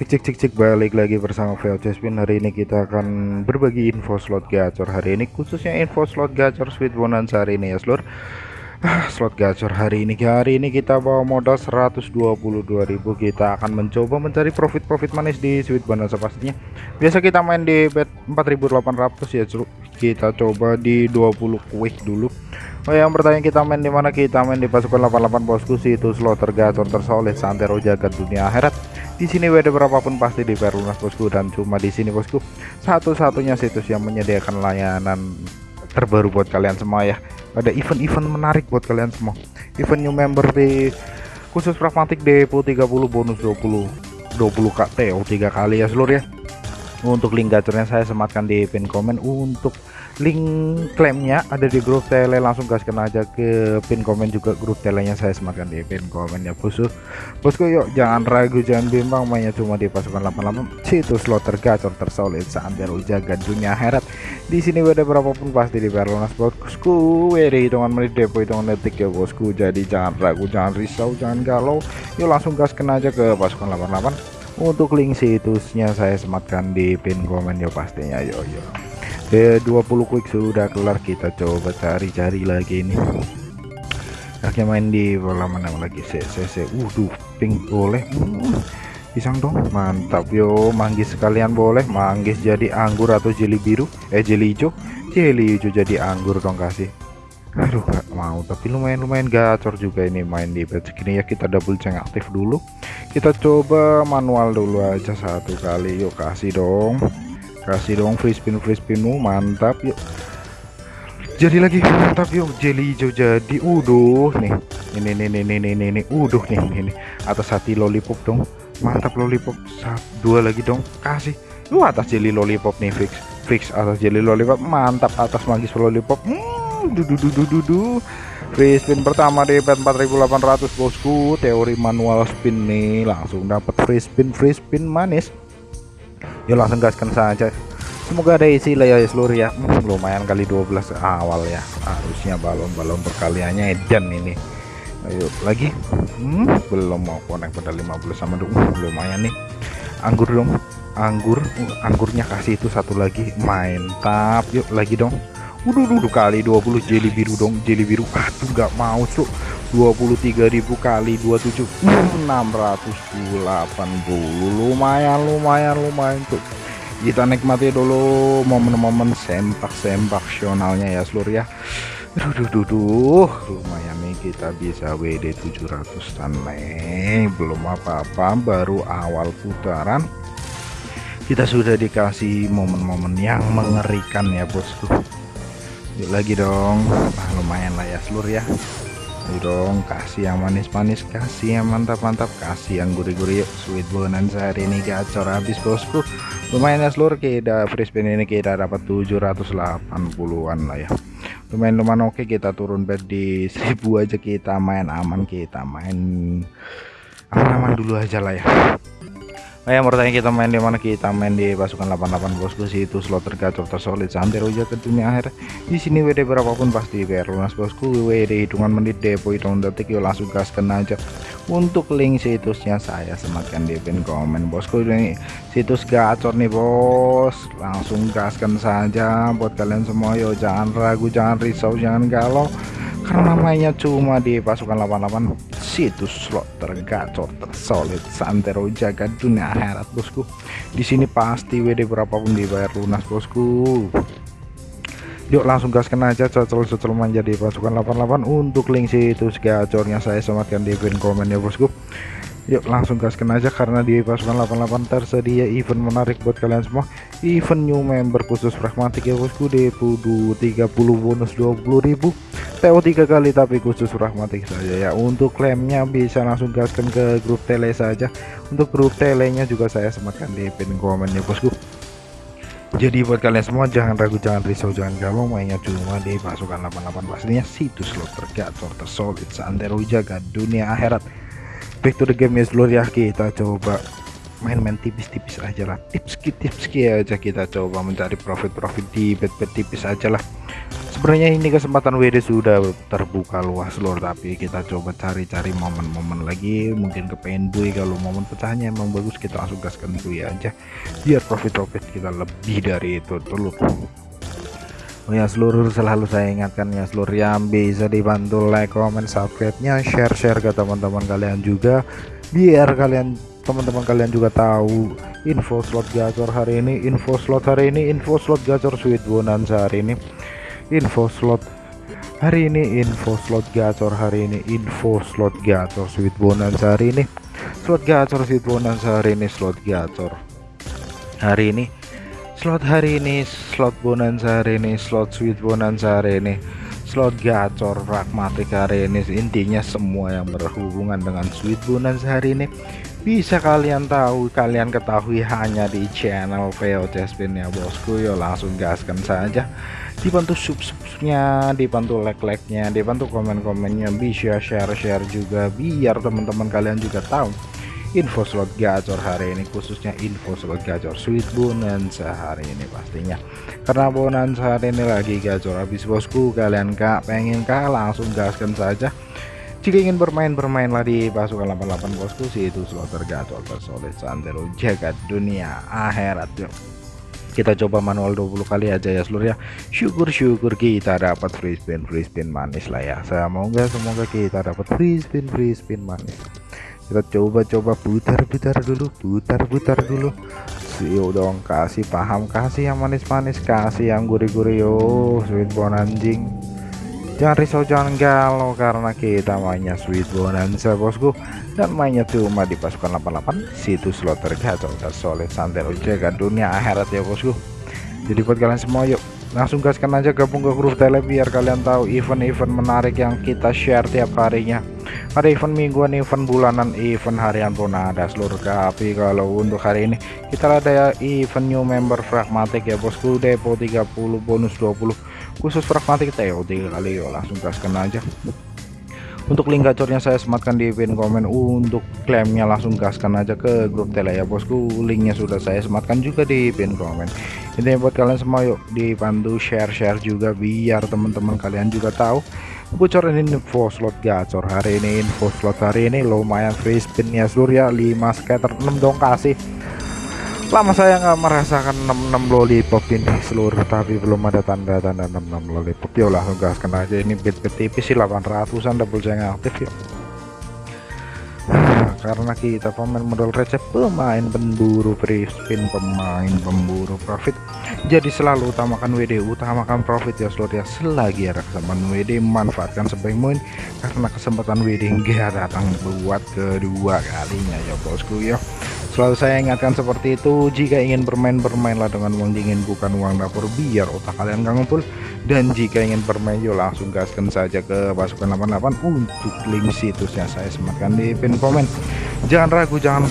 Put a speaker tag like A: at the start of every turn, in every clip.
A: cek cek cek balik lagi bersama VOC Spin hari ini kita akan berbagi info slot gacor hari ini khususnya info slot gacor sweet bonanza hari ini ya seluruh ah, slot gacor hari ini. Hari ini kita bawa modal 122.000 kita akan mencoba mencari profit-profit manis di sweet bonanza pastinya biasa kita main di bet 4800 ya kita coba di 20 quick dulu Oh yang bertanya kita main di mana? Kita main di pasukan 88 bosku situ slot tergacor tersolid santero jagat dunia akhirat. Di sini WD berapapun pasti di lunas bosku dan cuma di sini bosku. Satu-satunya situs yang menyediakan layanan terbaru buat kalian semua ya. Ada event-event menarik buat kalian semua. Event new member di khusus pragmatik depo 30 bonus 20 20 KT oh 3 kali ya seluruh ya. Untuk link gacornya saya sematkan di pin komen. Untuk link klaimnya ada di grup tele langsung gaskan aja ke pin komen juga grup telenya saya sematkan di pin komen ya bosku. Bosku yuk jangan ragu jangan bimbang mainnya cuma di pasukan 88 situs slot tergacor tersolid seantero jaga dunia heret di sini ada berapapun pasti di lunas bosku. WD hitungan menit depo hitungan detik ya bosku. Jadi jangan ragu jangan risau jangan galau. Yuk langsung gaskan aja ke pasukan 88 untuk link situsnya saya sematkan di pin komen ya pastinya. Yo yo eh 20 quick sudah kelar. Kita coba cari-cari lagi ini. Akhirnya main di bola mana lagi. CCC uh pink boleh. Hmm, pisang dong mantap yo. Manggis sekalian boleh. Manggis jadi anggur atau jeli biru? Eh jeli hijau. Jeli hijau jadi anggur dong kasih. Aduh gak mau. Tapi lumayan lumayan gacor juga ini main di bed segini ya kita double ceng aktif dulu. Kita coba manual dulu aja satu kali. Yuk kasih dong kasih dong free spin free spinmu mantap yuk. Jadi lagi mantap yuk. Jelly hijau jadi uduh. Nih ini nih nih nih nih nih, uduh nih ini atas hati lollipop dong. Mantap lollipop. Satu dua lagi dong. Kasih. Lu atas jelly lollipop nih fix fix atas jelly lollipop. Mantap atas magis lollipop. Hmm dudu dudu dudu free spin pertama di event 4800 bosku. Teori manual spin nih. Langsung dapat free spin free spin manis yuk langsung gaskan saja. Semoga ada isi lah ya seluruh ya. Hmm, lumayan kali 12 awal ya. Harusnya balon-balon perkaliannya edan ini. Ayo lagi. Hmm, belum mau konek pada 15 sama dong. Hmm, lumayan nih. Anggur dong. Anggur uh, anggurnya kasih itu satu lagi. Main tap yuk lagi dong. Udah dulu kali 20 jeli biru dong jeli biru. Aduh nggak mau cuk 23.000 kali 27 680 lumayan lumayan lumayan tuh kita nikmati dulu momen-momen sempak-sempak sionalnya ya seluruh ya. Duh, duh, lumayan nih kita bisa WD 700 tan nih. Belum apa-apa baru awal putaran. Kita sudah dikasih momen-momen yang mengerikan ya bosku. Yuk lagi dong. Nah, lumayan lah ya seluruh ya Ayo dong kasih yang manis-manis kasih yang mantap-mantap kasih yang gurih-gurih yuk sweet bonanza hari ini gacor habis bosku. Lumayan ya seluruh kita spin ini kita dapat 780an lah ya. Lumayan lumayan oke kita turun bed di 1000 aja kita main aman kita main aman-aman dulu aja lah ya Oh bertanya kita main di mana? Kita main di pasukan 88 bosku sih itu slot tergacor tersolid sampai rujak ke dunia akhir. Di sini WD berapapun pasti biar lunas bosku. WD hitungan menit depo hitungan detik yuk langsung gaskan aja. Untuk link situsnya saya sematkan di pin komen bosku. Ini situs gacor nih bos. Langsung gaskan saja buat kalian semua yuk jangan ragu jangan risau jangan galau. Karena namanya cuma di pasukan 88 situs slot tergacor tersolid santero jaga dunia akhirat bosku. Di sini pasti WD berapapun dibayar lunas bosku. Yuk langsung gaskan aja cocol-cocol menjadi pasukan 88 untuk link situs gacornya saya sematkan di pin komen ya bosku. Yuk langsung gaskan aja karena di pasukan 88 tersedia event menarik buat kalian semua. Event new member khusus pragmatik ya bosku. Di 30 bonus 20.000 TO tiga kali tapi khusus pragmatik saja ya. Untuk klaimnya bisa langsung gaskan ke grup tele saja. Untuk grup telenya juga saya sematkan di pin komen ya bosku. Jadi buat kalian semua jangan ragu jangan risau jangan galau. Mainnya cuma di pasukan 88 pastinya situs slot tergacor tersolid seantero jaga dunia akhirat. Back to the game ya seluruh ya. Kita coba main-main tipis-tipis aja lah. Tips tips aja kita coba mencari profit-profit di bet-bet tipis aja lah sebenarnya ini kesempatan WD sudah terbuka luas lor tapi kita coba cari-cari momen-momen lagi. Mungkin kepengen bui kalau momen pecahnya emang bagus kita langsung gaskan bui aja. Biar profit-profit kita lebih dari itu dulu Oh ya seluruh selalu saya ingatkan ya seluruh yang bisa dibantu like, comment, subscribe-nya, share-share ke teman-teman kalian juga. Biar kalian teman-teman kalian juga tahu info slot gacor hari ini, info slot hari ini, info slot gacor sweet bonanza hari ini, info slot. Hari ini, info slot gacor hari ini, info slot gacor sweet bonanza hari ini, slot gacor sweet bonanza hari ini, slot gacor. Hari ini slot hari ini slot bonanza hari ini slot sweet bonanza hari ini. Slot gacor pragmatik hari ini. Intinya semua yang berhubungan dengan sweet bonanza hari ini bisa kalian tahu kalian ketahui hanya di channel VOC Spin ya bosku. Yo langsung gaskan saja. Dibantu sub-subnya dibantu like-like-nya dibantu komen-komennya. Bisa share-share juga biar teman-teman kalian juga tahu info slot gacor hari ini khususnya info slot gacor sweet bonanza hari ini pastinya. Karena bonanza hari ini lagi gacor habis bosku. Kalian kak pengen kak langsung gaskan saja jika ingin bermain bermainlah di pasukan 88 bosku itu slot tergacor tersolid santero jagat dunia akhirat. Yuk kita coba manual 20 kali aja ya seluruh ya. Syukur-syukur kita dapat free spin free spin manis lah ya. Saya mau nggak semoga kita dapat free spin free spin manis. Kita coba-coba putar-putar dulu putar-putar dulu. Yo dong kasih paham kasih yang manis-manis kasih yang gurih-gurih. Yo sweet bon anjing jangan risau jangan galau karena kita mainnya sweet bonanza bosku. Dan mainnya cuma di pasukan 88 situs slot tergacor dan solid santai jaga dunia akhirat ya bosku. Jadi buat kalian semua yuk langsung gaskan aja gabung ke grup tele biar kalian tahu event-event menarik yang kita share tiap harinya. Ada event mingguan event bulanan event harian pun ada seluruh tapi kalau untuk hari ini kita ada ya event new member pragmatic ya bosku. Depo 30 bonus 20 khusus pragmatik TO 3 kali yuk langsung gaskan aja. Untuk link gacornya saya sematkan di pin komen. Untuk klaimnya langsung gaskan aja ke grup tele ya bosku. Linknya sudah saya sematkan juga di pin komen. Ini buat kalian semua yuk dibantu share-share juga biar teman-teman kalian juga tahu. Bocoran info slot gacor hari ini info slot hari ini. Lumayan free spin ya seluruh ya 5 scatter 6 dong kasih lama saya nggak merasakan 66 lollipop ini seluruh tapi belum ada tanda-tanda 66 lollipop. Ya langsung gaskan aja. Ini bit-bit tipis sih 800an double yang aktif ya. Karena kita pemain modal receh pemain pemburu free spin pemain pemburu profit. Jadi selalu utamakan WD utamakan profit ya seluruh ya. Selagi ada kesempatan WD manfaatkan sebaik mungkin. Karena kesempatan WD enggak datang buat kedua kalinya ya bosku ya Selalu saya ingatkan seperti itu, jika ingin bermain, bermainlah dengan uang dingin bukan uang dapur biar otak kalian gak ngumpul. Dan jika ingin bermain, yuk langsung gaskan saja ke pasukan 88 untuk link situsnya saya sematkan di pin komen. Jangan ragu, jangan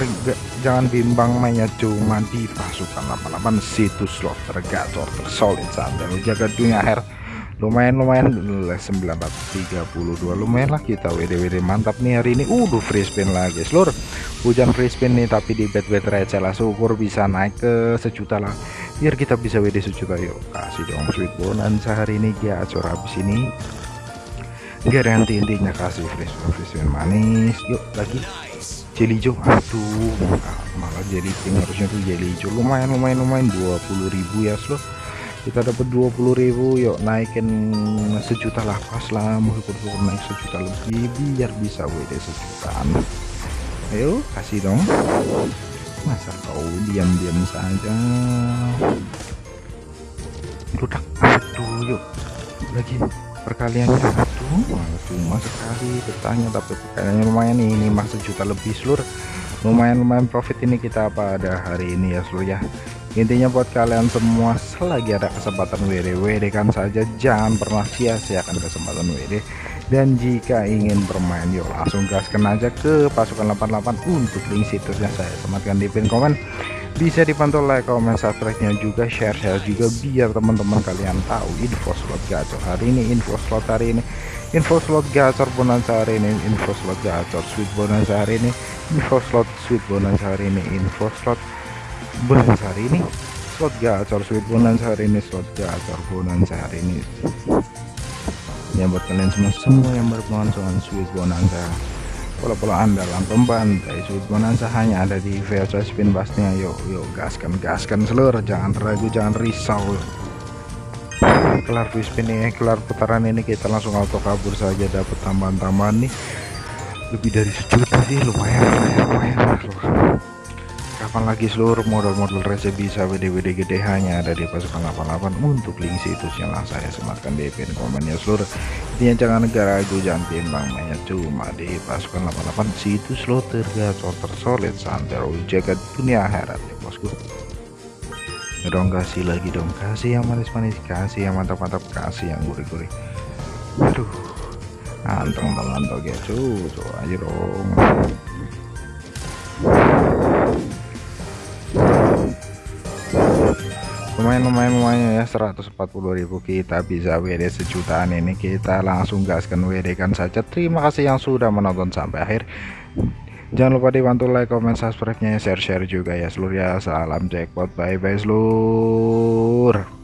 A: jangan bimbang mainnya cuma di pasukan 88 situs slot tergacor tersolid sampai jaga dunia akhir lumayan lumayan 932 lumayan lah kita WD-WD mantap nih hari ini udah free spin lagi seluruh hujan free spin nih tapi di bet bet receh lah. Syukur bisa naik ke sejuta lah. Biar kita bisa WD sejuta yuk. Kasih dong sweet bonanza hari ini gacor habis ini. Garanti intinya kasih free spin free spin manis. Yuk lagi. Jelly hijau aduh malah jadi pink harusnya tuh jelly hijau lumayan lumayan lumayan. 20.000 ya seluruh kita dapat 20.000 yuk naikin sejuta lah. Pas lah. Mau syukur-syukur naik sejuta lebih biar bisa WD sejutaan ayo kasih dong. Masa kau diam-diam saja? Dudak aduh yuk. Lagi perkaliannya aduh cuma sekali bertanya tapi perkaliannya lumayan nih. Ini masuk juta lebih seluruh lumayan lumayan profit ini kita pada hari ini ya seluruh ya. Intinya buat kalian semua selagi ada kesempatan WD WD kan saja jangan pernah sia-siakan kesempatan WD dan jika ingin bermain yuk langsung gaskan aja ke pasukan 88 untuk link situsnya saya. Sematkan di pin komen. Bisa dipantau like comment subscribe nya juga share share juga biar teman-teman kalian tahu info slot gacor hari ini info slot hari ini info slot gacor bonanza hari ini info slot gacor sweet bonanza hari ini info slot sweet bonanza hari ini info slot bulan hari ini slot gacor sweet bonanza hari ini slot gacor bonanza hari ini ya buat kalian semua semua yang berhubungan dengan sweet bonanza. Pola-pola andalan pembantai sweet bonanza hanya ada di VHS spin pastinya yuk yuk gaskan gaskan seluruh. Jangan ragu jangan risau. Kelar spin ini kelar putaran ini kita langsung auto kabur saja. Dapat tambahan-tambahan nih. Lebih dari sejuta sih lumayan lumayan lumayan lah kapan lagi seluruh model-model receh bisa WD-WD gede hanya ada di pasukan 88 untuk link situsnya lah saya sematkan di pin komennya seluruh. Intinya jangan negara ragu jangan timbang banyak cuma di pasukan 88 situs lo tergacor tersolid santero jaga dunia akhirat ya bosku. Dong kasih lagi dong kasih yang manis-manis kasih yang mantap-mantap kasih yang gurih-gurih. Aduh anteng teman tuh ya cucu aja dong lumayan lumayan lumayan ya 140.000 kita bisa WD sejutaan ini. Kita langsung gaskan WD kan saja. Terima kasih yang sudah menonton sampai akhir. Jangan lupa dibantu like comment subscribe nya share share juga ya seluruh ya. Salam jackpot bye bye seluruh